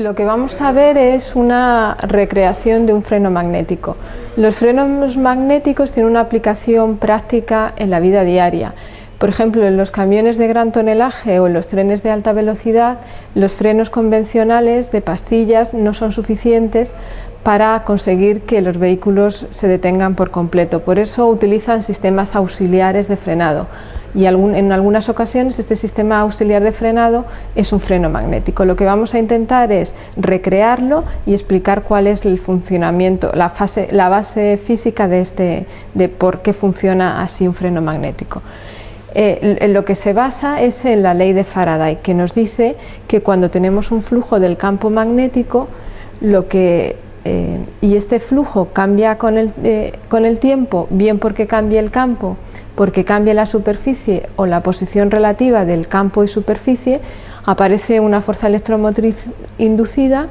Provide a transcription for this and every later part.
Lo que vamos a ver es una recreación de un freno magnético. Los frenos magnéticos tienen una aplicación práctica en la vida diaria. Por ejemplo, en los camiones de gran tonelaje o en los trenes de alta velocidad, los frenos convencionales de pastillas no son suficientes para conseguir que los vehículos se detengan por completo. Por eso utilizan sistemas auxiliares de frenado y en algunas ocasiones este sistema auxiliar de frenado es un freno magnético. Lo que vamos a intentar es recrearlo y explicar cuál es el funcionamiento, la, fase, la base física de, este, de por qué funciona así un freno magnético. Eh, lo que se basa es en la ley de Faraday, que nos dice que cuando tenemos un flujo del campo magnético, lo que, eh, y este flujo cambia con el, eh, con el tiempo, bien porque cambia el campo, porque cambia la superficie o la posición relativa del campo y superficie, aparece una fuerza electromotriz inducida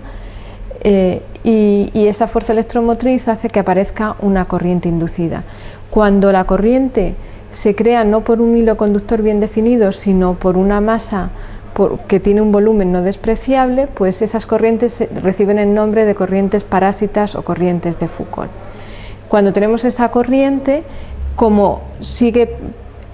y, y esa fuerza electromotriz hace que aparezca una corriente inducida. Cuando la corriente se crea no por un hilo conductor bien definido, sino por una masa que tiene un volumen no despreciable, pues esas corrientes reciben el nombre de corrientes parásitas o corrientes de Foucault. Cuando tenemos esa corriente, como sigue,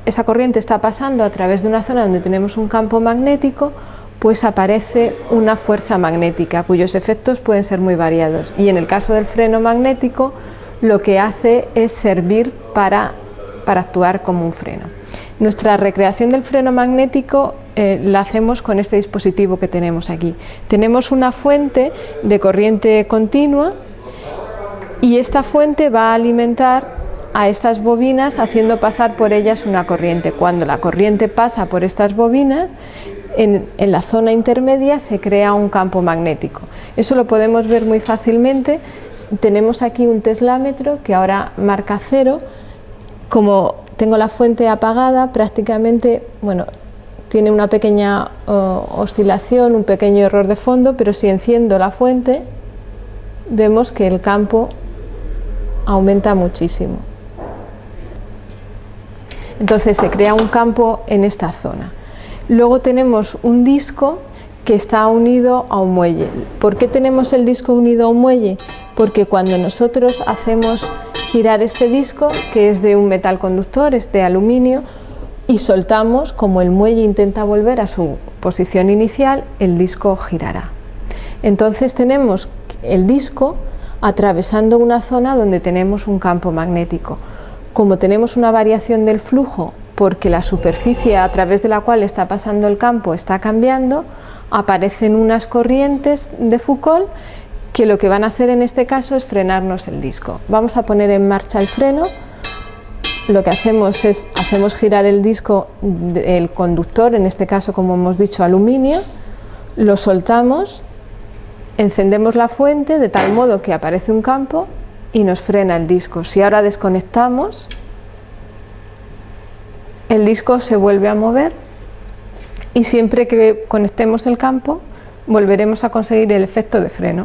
esa corriente está pasando a través de una zona donde tenemos un campo magnético, pues aparece una fuerza magnética, cuyos efectos pueden ser muy variados. Y en el caso del freno magnético, lo que hace es servir para para actuar como un freno. Nuestra recreación del freno magnético eh, la hacemos con este dispositivo que tenemos aquí. Tenemos una fuente de corriente continua y esta fuente va a alimentar a estas bobinas haciendo pasar por ellas una corriente. Cuando la corriente pasa por estas bobinas, en, la zona intermedia se crea un campo magnético. Eso lo podemos ver muy fácilmente. Tenemos aquí un teslámetro que ahora marca cero, como tengo la fuente apagada, prácticamente, bueno, tiene una pequeña oscilación, un pequeño error de fondo, pero si enciendo la fuente, vemos que el campo aumenta muchísimo. Entonces se crea un campo en esta zona. Luego tenemos un disco que está unido a un muelle. ¿Por qué tenemos el disco unido a un muelle? Porque cuando nosotros hacemos girar este disco, que es de un metal conductor, es de aluminio, y soltamos, como el muelle intenta volver a su posición inicial, el disco girará. Entonces tenemos el disco atravesando una zona donde tenemos un campo magnético. Como tenemos una variación del flujo porque la superficie a través de la cual está pasando el campo está cambiando, aparecen unas corrientes de Foucault que lo que van a hacer en este caso es frenarnos el disco. Vamos a poner en marcha el freno, lo que hacemos es hacemos girar el disco del conductor, en este caso como hemos dicho aluminio, lo soltamos, encendemos la fuente de tal modo que aparece un campo y nos frena el disco. Si ahora desconectamos, el disco se vuelve a mover y siempre que conectemos el campo volveremos a conseguir el efecto de freno.